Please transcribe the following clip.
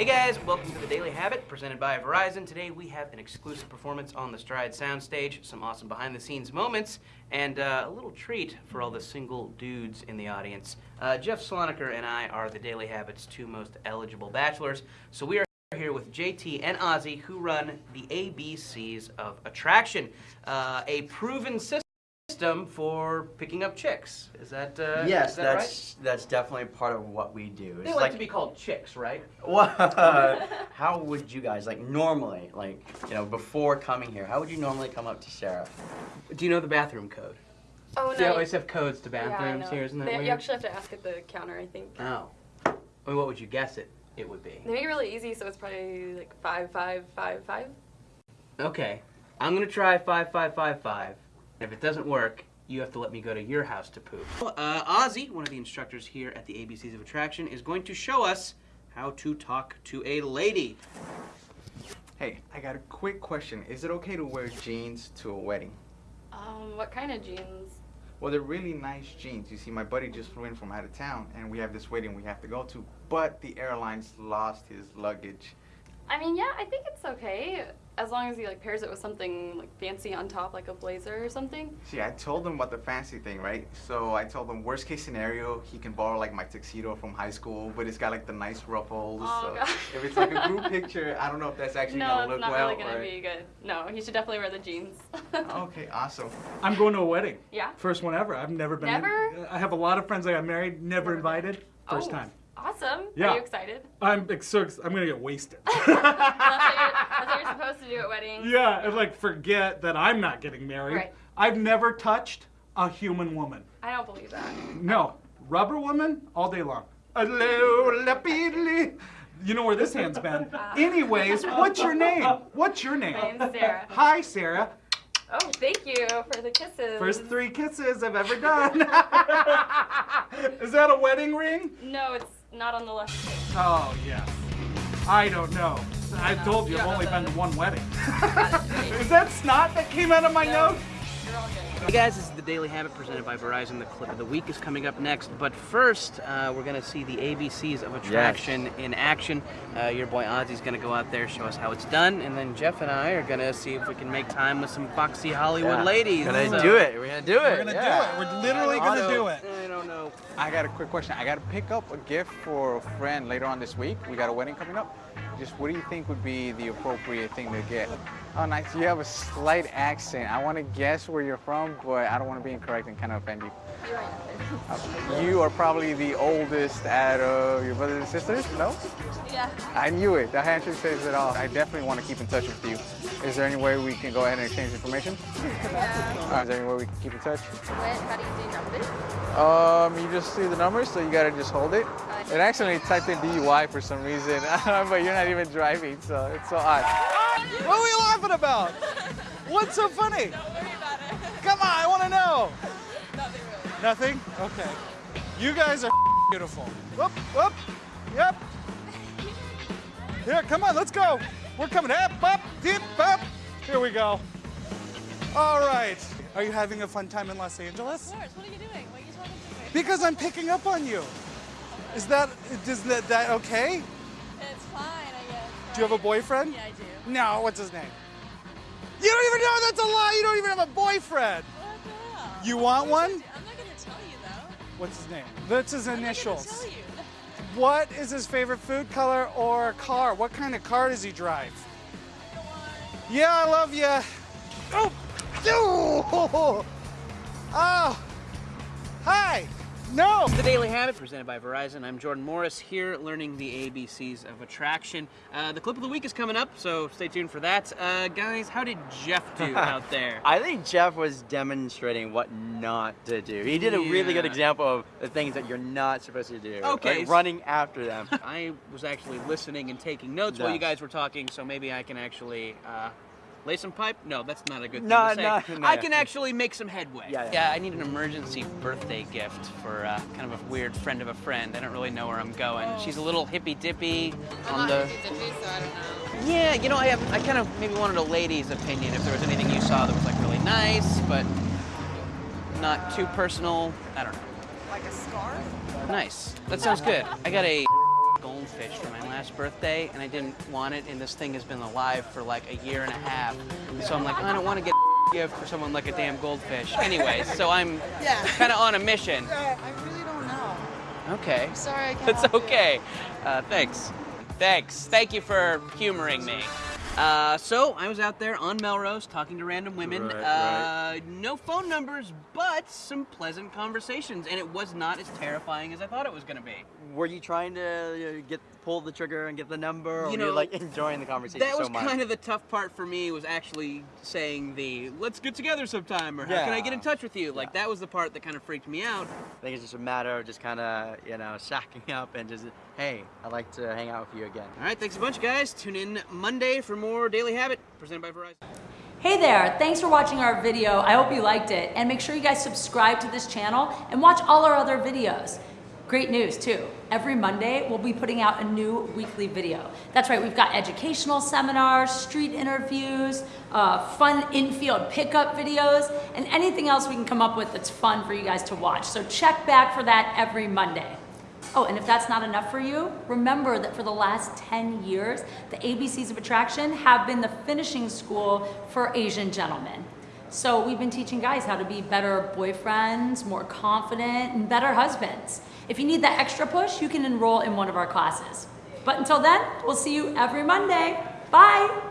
Hey guys, welcome to the Daily Habit presented by Verizon. Today we have an exclusive performance on the Stride soundstage, some awesome behind the scenes moments, and uh, a little treat for all the single dudes in the audience. Uh, Jeff Sloniker and I are the Daily Habit's two most eligible bachelors, so we are here with JT and Ozzy who run the ABCs of Attraction, uh, a proven system for picking up chicks. Is that uh, yes, is that that's right? that's definitely part of what we do. They like, to be called chicks, right? What? how would you guys like normally, like you know, before coming here? How would you normally come up to Sarah? Do you know the bathroom code? Oh They no. always have codes to bathrooms know. here, isn't that They- weird? You actually have to ask at the counter, I think. Oh. I mean, what would you guess it it would be? They make it really easy, so it's probably like five, five, five, five. Okay. I'm gonna try five five five five. If it doesn't work, you have to let me go to your house to poop. Uh, Ozzy, one of the instructors here at the ABCs of Attraction, is going to show us how to talk to a lady. Hey, I got a quick question. Is it okay to wear jeans to a wedding? Um, what kind of jeans? Well, they're really nice jeans. You see, my buddy just flew in from out of town, and we have this wedding we have to go to, but the airlines lost his luggage. I mean, yeah, I think it's okay as long as he like pairs it with something like fancy on top, like a blazer or something. See, I told him about the fancy thing, right? So I told him, worst case scenario, he can borrow like my tuxedo from high school, but it's got like the nice ruffles. Oh, so God. if it's like a group picture, I don't know if that's actually no, gonna look well. No, it's not really gonna or- be good. No, he should definitely wear the jeans. Okay, awesome. I'm going to a wedding. Yeah. First one ever. I've never been. Never? I have a lot of friends that got married, never Never. invited. First Oh, time. Awesome. Yeah. Are you excited? I'm so I'm gonna get wasted. that's, what you're, that's what you're supposed to do at weddings. yeah, and like forget that I'm not getting married. Right. I've never touched a human woman. I don't believe that. No, rubber woman all day long. You know where this hand's been. Ah. Anyways, what's your name? What's your name? My name's Sarah. Hi, Sarah. Oh, thank you for the kisses. First three kisses I've ever done. Is that a wedding ring? No, it's not on the left. page. Oh, yes. I don't know. I know. told you You I've only been to one wedding. Is that snot that came out of my No. nose? You're all good. Hey guys, this is the Daily Habit presented by Verizon. The clip of the week is coming up next, but first uh, we're gonna see the ABCs of Attraction in action. Uh, your boy Ozzy's gonna go out there, show us how it's done, and then Jeff and I are gonna see if we can make time with some foxy Hollywood Yeah. ladies. Gonna So- do it. We're gonna do it. We're gonna yeah. do it. We're literally gonna So, do it. I. I got a quick question. I got to pick up a gift for a friend later on this week. We got a wedding coming up. Just what do you think would be the appropriate thing to get? Oh, nice. You have a slight accent. I want to guess where you're from, but I don't want to be incorrect and kind of offend you. You are probably the oldest out of your brothers and sisters? No? Yeah. I knew it. The handshake says it all. I definitely want to keep in touch with you. Is there any way we can go ahead and exchange information? Uh, is there any way we can keep in touch? How do you do numbers? Um, you just see the numbers, so you gotta just hold it. It actually typed in DUI for some reason, but you're not even driving, so it's so odd. What are we laughing about? What's so funny? Don't worry about it. Come on, I want to know. Nothing really. Nothing? Okay. You guys are beautiful. Whoop, whoop. Yep. Here, come on, let's go. We're coming up, up, dip, up. Here we go. All right. Are you having a fun time in Los Angeles? Of course. What are you doing? What are you talking to me? Because I'm picking up on you. Is that is that, that okay? It's fine, I guess. Do you have a boyfriend? Yeah, I do. No, what's his name? You don't even know that's a lie. You don't even have a boyfriend. What the hell? You want one? I'm not gonna tell you though. What's his name? That's his I'm initials. What is his favorite food color or car? What kind of car does he drive? Yeah, I love you. Oh, oh, oh, No. The Daily Habit presented by Verizon. I'm Jordan Morris here learning the ABCs of attraction. Uh, the clip of the week is coming up, so stay tuned for that. Uh, guys, how did Jeff do out there? I think Jeff was demonstrating what not to do. He did a really good example of the things that you're not supposed to do. Okay, Like running after them. I was actually listening and taking notes while you guys were talking, so maybe I can actually uh, lay some pipe. No, that's not a good thing No, to say. no, no. I can actually make some headway. Yeah, yeah. I need an emergency birthday gift for uh, kind of a weird friend of a friend. I don't really know where I'm going. She's a little hippy dippy I'm on the. Yeah, you know, I have, I kind of maybe wanted a lady's opinion if there was anything you saw that was like really nice, but not too personal. I don't know. Like a scarf? Nice. That sounds good. I got a gold goldfish for my last birthday, and I didn't want it, and this thing has been alive for like a year and a half. So I'm like, I don't want to get a gift for someone like a damn goldfish. Anyway, so I'm Yeah. kind of on a mission. I really don't know. Okay. Sorry, I can't. That's okay. Uh, thanks. Thanks. Thank you for humoring me. Uh, so I was out there on Melrose talking to random women. Right, uh, No phone numbers, but some pleasant conversations, and it was not as terrifying as I thought it was going to be. Were you trying to get pull the trigger and get the number, or You were you know, like enjoying the conversation That so was much? kind of the tough part for me. Was actually saying the "Let's get together sometime" or "How can I get in touch with you?" Like Yeah. that was the part that kind of freaked me out. I think it's just a matter of just kind of you know shacking up and just hey, I'd like to hang out with you again. All right, thanks a bunch, guys. Tune in Monday for more Daily Habit presented by Verizon. Hey there, thanks for watching our video. I hope you liked it. And make sure you guys subscribe to this channel and watch all our other videos. Great news too. Every Monday, we'll be putting out a new weekly video. That's right, we've got educational seminars, street interviews, uh, fun infield pickup videos, and anything else we can come up with that's fun for you guys to watch. So check back for that every Monday. Oh, and if that's not enough for you, remember that for the last 10 years, the ABCs of Attraction have been the finishing school for Asian gentlemen. So we've been teaching guys how to be better boyfriends, more confident, and better husbands. If you need that extra push, you can enroll in one of our classes. But until then, we'll see you every Monday. Bye!